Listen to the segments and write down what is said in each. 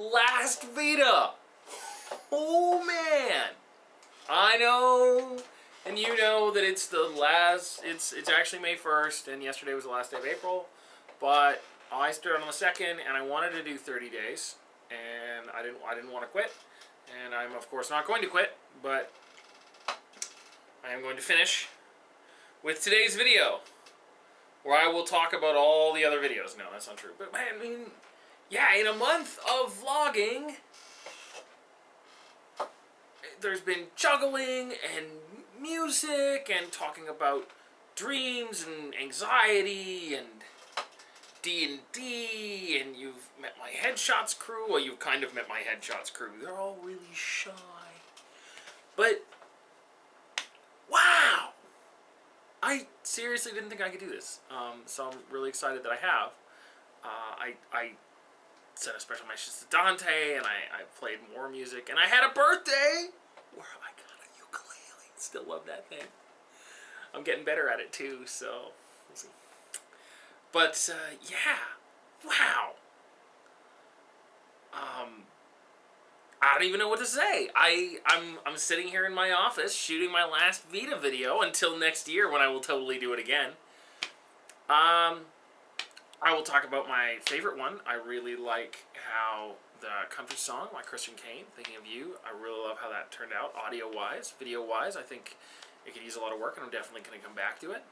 last VEDA. Oh man. I know and you know that it's the last it's it's actually May 1st and yesterday was the last day of April but I started on the 2nd and I wanted to do 30 days and I didn't I didn't want to quit and I'm of course not going to quit but I am going to finish with today's video where I will talk about all the other videos. No, that's not true. But I mean, yeah, in a month of vlogging, there's been juggling and music and talking about dreams and anxiety and D&D and you've met my Headshots crew. Well, you've kind of met my Headshots crew. They're all really shy. But, wow! I seriously didn't think I could do this. Um, so I'm really excited that I have. Uh, I, I sent a special message to Dante and I, I played more music and I had a birthday where I got a ukulele. Still love that thing. I'm getting better at it too, so we'll see. But uh, yeah, wow. Um, I don't even know what to say. I, I'm, I'm sitting here in my office shooting my last VEDA video until next year when I will totally do it again. Um, I will talk about my favorite one. I really like how the country song by Christian Kane, Thinking of You, I really love how that turned out audio-wise. Video-wise, I think it could use a lot of work and I'm definitely going to come back to it.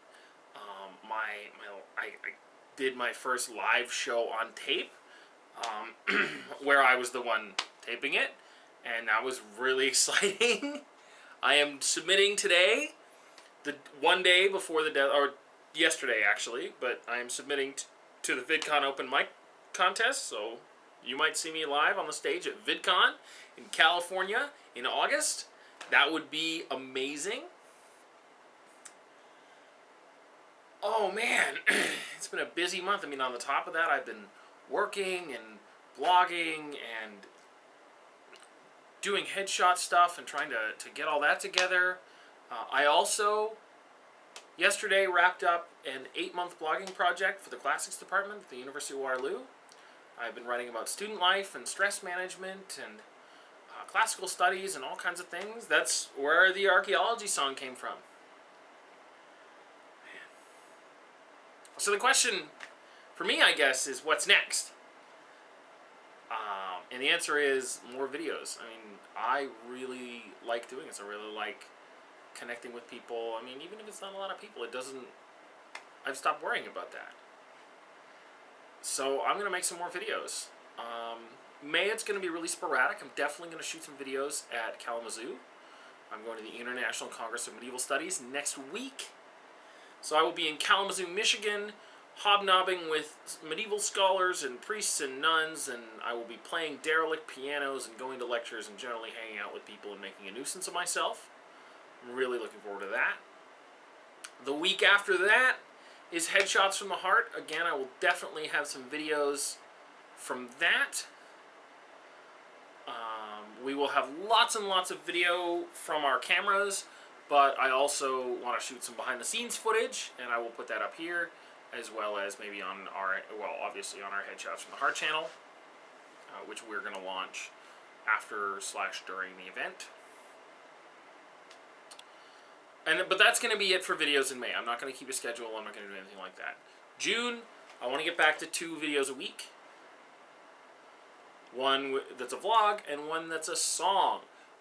Um, my, my, I, I did my first live show on tape um, where I was the one taping it, and that was really exciting. I am submitting today, the one day before the deadline, or yesterday actually, but I am submitting to the VidCon Open Mic contest, so you might see me live on the stage at VidCon in California in August. That would be amazing. Oh man, it's been a busy month. I mean, on the top of that, I've been working and blogging and doing headshot stuff and trying to, to get all that together. Uh, I also, yesterday, wrapped up an eight-month blogging project for the Classics Department at the University of Waterloo. I've been writing about student life and stress management and uh, classical studies and all kinds of things. That's where the archaeology song came from. So the question for me, I guess, is what's next? Um, and the answer is more videos. I mean, I really like doing this. I really like connecting with people. I mean, even if it's not a lot of people, it doesn't... I've stopped worrying about that. So I'm going to make some more videos. Um, May, it's going to be really sporadic. I'm definitely going to shoot some videos at Kalamazoo. I'm going to the International Congress of Medieval Studies next week. So I will be in Kalamazoo, Michigan, hobnobbing with medieval scholars and priests and nuns, and I will be playing derelict pianos and going to lectures and generally hanging out with people and making a nuisance of myself. I'm really looking forward to that. The week after that is Headshots from the Heart. Again, I will definitely have some videos from that. Um, we will have lots and lots of video from our cameras, but I also want to shoot some behind the scenes footage, and I will put that up here as well as maybe on our, well, obviously on our Headshots from the Heart channel, uh, which we're going to launch after slash during the event. And But that's going to be it for videos in May. I'm not going to keep a schedule. I'm not going to do anything like that. June, I want to get back to two videos a week. One that's a vlog and one that's a song.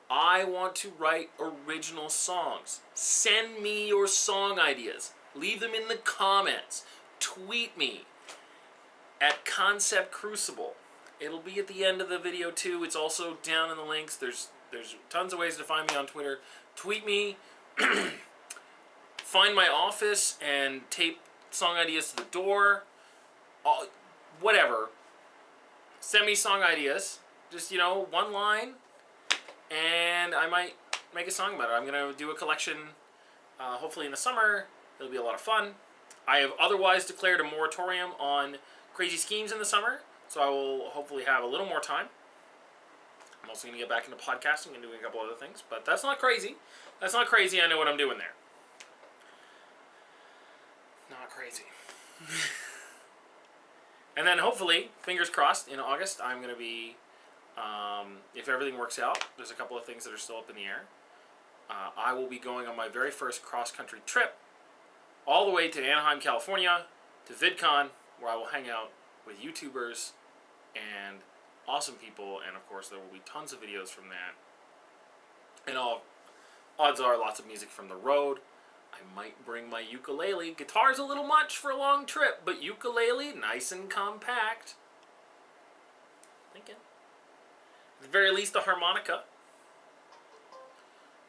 I want to write original songs. Send me your song ideas. Leave them in the comments tweet me at Concept Crucible. It'll be at the end of the video too. It's also down in the links. There's there's tons of ways to find me on Twitter. Tweet me. find my office and tape song ideas to the door. All, whatever. Send me song ideas. Just, you know, one line. And I might make a song about it. I'm going to do a collection uh, hopefully in the summer. It'll be a lot of fun. I have otherwise declared a moratorium on crazy schemes in the summer, so I will hopefully have a little more time. I'm also going to get back into podcasting and doing a couple other things, but that's not crazy. That's not crazy. I know what I'm doing there. Not crazy. and then hopefully, fingers crossed, in August, I'm going to be Um, if everything works out, there's a couple of things that are still up in the air. Uh, I will be going on my very first cross country trip all the way to Anaheim, California, to VidCon, where I will hang out with YouTubers and awesome people, and of course, there will be tons of videos from that. And all odds are lots of music from the road. I might bring my ukulele. Guitar's a little much for a long trip, but ukulele, nice and compact. Thinking. At the very least, a harmonica.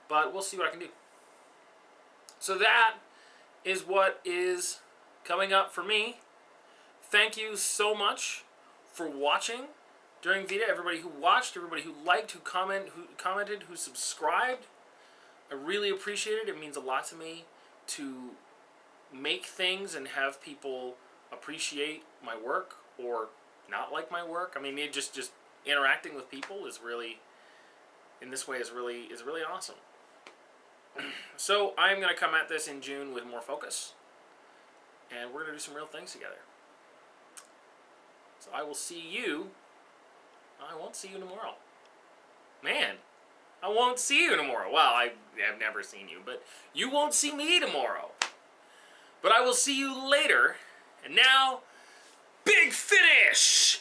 But we'll see what I can do. So that is what is coming up for me. Thank you so much for watching during VEDA. Everybody who watched, everybody who liked, who comment, who commented, who subscribed. I really appreciate it. It means a lot to me to make things and have people appreciate my work or not like my work. I mean, just just interacting with people is really in this way is really is really awesome. so I'm gonna come at this in June with more focus, and we're gonna do some real things together. So I will see you. I won't see you tomorrow. Man, I won't see you tomorrow. Well, I have never seen you, but you won't see me tomorrow. But I will see you later. And now, big finish!